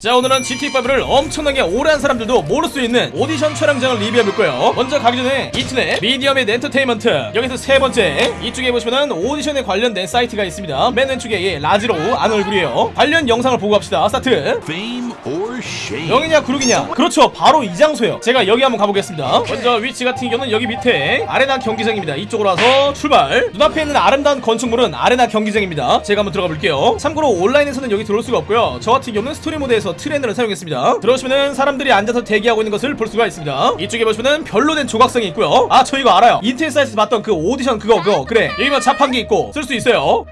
자 오늘은 GT5를 엄청나게 오래 한 사람들도 모를 수 있는 오디션 촬영장을 리뷰해볼 거예요. 먼저 가기 전에 이툰의 미디어 and 엔터테인먼트. 여기서 세 번째 이쪽에 보시면은 오디션에 관련된 사이트가 있습니다. 맨 왼쪽에 이 라즈로란 얼굴이에요. 관련 영상을 보고 갑시다. 스타트. Fame or shame? 명예냐 굴욕이냐? 그렇죠. 바로 이 장소요. 제가 여기 한번 가보겠습니다. 먼저 위치 같은 경우는 여기 밑에 아레나 경기장입니다. 이쪽으로 와서 출발. 눈앞에 있는 아름다운 건축물은 아레나 경기장입니다. 제가 한번 들어가 볼게요. 참고로 온라인에서는 여기 들어올 수가 없고요. 저 같은 경우는 스토리 모드에서 트레이너를 사용했습니다. 들어오시면은 사람들이 앉아서 대기하고 있는 것을 볼 수가 있습니다. 이쪽에 보시면은 별로 된 조각상이 있고요. 아 저 이거 알아요. 인터넷 사이트에서 봤던 그 오디션 그거 그거. 그래. 여기면 자판기 있고 쓸 수 있어요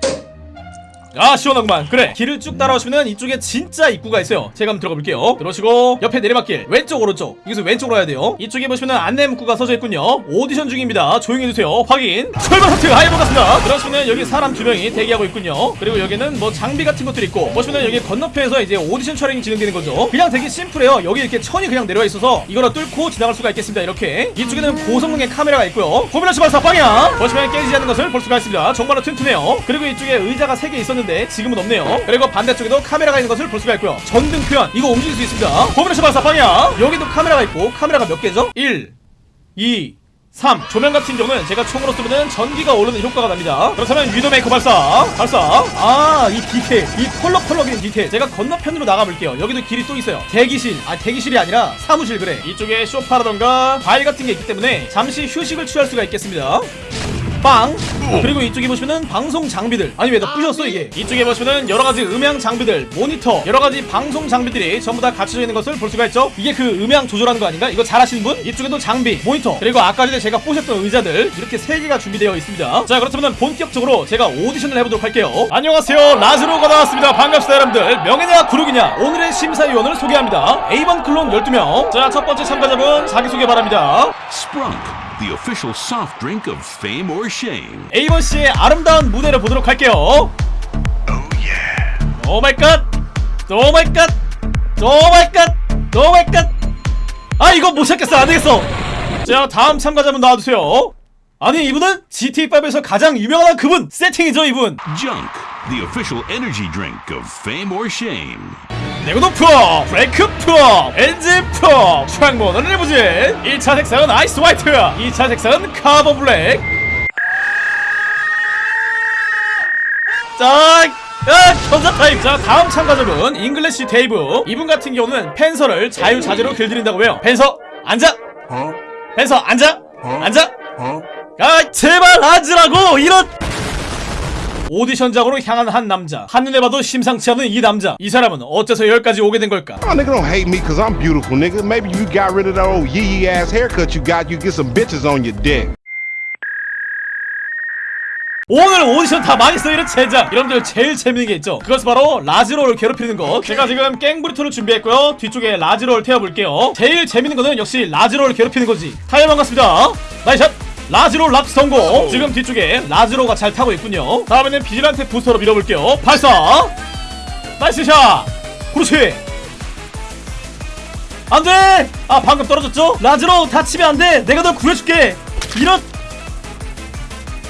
아 시원하구만. 그래. 길을 쭉 따라오시면 이쪽에 진짜 입구가 있어요. 제가 한번 들어가 볼게요. 들어오시고 옆에 내리막길. 왼쪽 오른쪽. 여기서 왼쪽으로 가야 돼요. 이쪽에 보시면 안내 문구가 써져 있군요. 오디션 중입니다. 조용히 해주세요. 확인. 출발 하트 hi 반갑습니다. 들어오시면 여기 사람 두 명이 대기하고 있군요. 그리고 여기는 뭐 장비 같은 것들이 있고 보시면 여기 건너편에서 이제 오디션 촬영이 진행되는 거죠. 그냥 되게 심플해요. 여기 이렇게 천이 그냥 내려와 있어서 이거를 뚫고 지나갈 수가 있겠습니다. 이렇게. 이쪽에는 고성능의 카메라가 있고요. 포뮬러 출발사 방향 보시면 깨지지 않는 것을 볼 수가 있습니다. 정말로 튼튼해요. 그리고 이쪽에 의자가 세개 있었는데 지금은 없네요 그리고 반대쪽에도 카메라가 있는 것을 볼 수가 있고요 전등 표현 이거 움직일 수 있습니다 포뮬러 출발사 방향 여기도 카메라가 있고 카메라가 몇 개죠? 1 2 3. 조명 같은 경우는 제가 총으로 쏘면 전기가 오르는 효과가 납니다. 그렇다면 Widowmaker 발사. 발사. 아, 이 디테일. 이 펄럭펄럭이는 디테일. 제가 건너편으로 나가볼게요. 여기도 길이 또 있어요. 대기실. 아, 대기실이 아니라 사무실 그래. 이쪽에 쇼파라던가 과일 같은 게 있기 때문에 잠시 휴식을 취할 수가 있겠습니다. 빵. 그리고 이쪽에 보시면은 방송 장비들. 아니 왜 나 부셨어 이게? 이쪽에 보시면은 여러가지 음향 장비들 모니터 여러가지 방송 장비들이 전부 다 갖춰져 있는 것을 볼 수가 있죠. 이게 그 음향 조절하는 거 아닌가? 이거 잘하시는 분? 이쪽에도 장비 모니터. 그리고 아까 전에 제가 보셨던 의자들 이렇게 세 개가 준비되어 있습니다. 자 그렇다면 본격적으로 제가 오디션을 해보도록 할게요. 안녕하세요. 라즈로가 나왔습니다. 반갑습니다 여러분들. 명예냐 굴욕이냐? 오늘의 심사위원을 소개합니다. Avon 클론 12명. 자 첫 번째 참가자분 자기소개 바랍니다. Sprunk, the official soft drink of fame or shame. Avon 씨의 아름다운 무대를 보도록 할게요. Oh my god! Oh my god! Oh my god! Oh my god! 아 이거 못 찾겠어 안 되겠어. 자 다음 참가자 분 나와주세요. 아니 이분은 GT5에서 가장 유명한 그분 세팅이죠 이분. Junk, the official energy drink of fame or shame. 내구도 프로, 브레이크 프로, 엔진 프로, 창문은 리무진 1차 색상은 ice white 2차 색상은 carbon black 자, 야, 견자 타임. 자, 다음 참가자분 English Dave. 이분 같은 경우는 panther를 자유자재로 길들인다고 해요. Panther 앉아. Panther 앉아. 앉아. 아, 제발 앉으라고 이런. 오디션장으로 향한 한 남자. 한눈에 봐도 심상치 않은 이 남자. 이 사람은 어째서 여기까지 오게 된 걸까? Oh, nigga, don't hate me because I'm beautiful, nigga. Maybe you got rid of that old yee yee ass haircut you got. You get some bitches on your dick. 오늘 오디션 다 망했어 이런 젠장 여러분들 제일 재밌는 게 있죠 그것은 바로 라즈로를 괴롭히는 것 제가 지금 깽브리토를 준비했고요 뒤쪽에 라즈로를 태워볼게요 제일 재밌는 거는 역시 라즈로를 괴롭히는 거지 타이어 반갑습니다 Nice shot 라즈로 랍스 성공. 지금 뒤쪽에 라즈로가 잘 타고 있군요. 다음에는 Vigilante 부스터로 밀어볼게요. 발사! Nice shot! 그렇지! 안돼! 아 방금 떨어졌죠? 라즈로 다치면 안돼! 내가 널 구해줄게! 이런!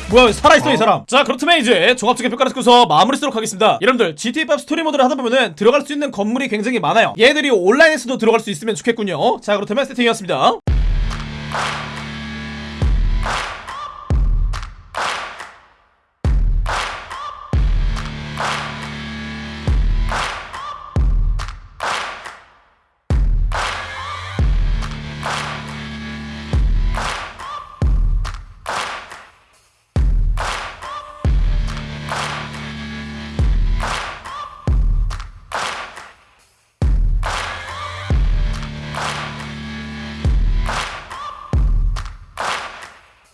뭐야 살아있어 이 사람? 자 그렇다면 이제 종합적인 평가를 듣고서 마무리 쓰도록 하겠습니다. 여러분들 GTA5 스토리 모드를 하다 보면은 들어갈 수 있는 건물이 굉장히 많아요. 얘들이 온라인에서도 들어갈 수 있으면 좋겠군요. 자 그렇다면 세팅이었습니다